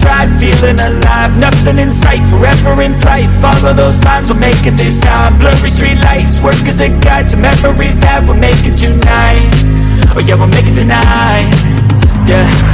inside, feeling alive. Nothing in sight, forever in flight. Follow those lines, we'll make it this time. Blurry street lights, work as a guide To memories that we're making tonight. Oh yeah, we'll make it tonight. Yeah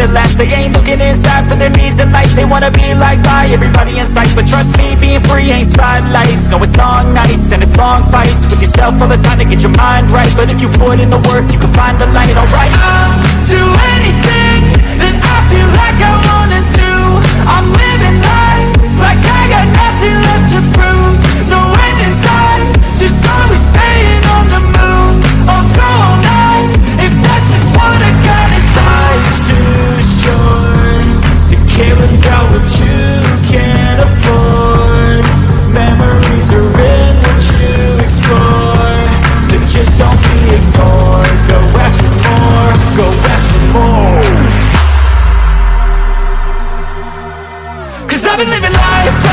at last They ain't looking inside for their needs in life. They wanna be liked by everybody in sight. But trust me, being free ain't spotlights. No, it's long nights and it's long fights. With yourself all the time to get your mind right. But if you put in the work, you can find the light, alright been living life.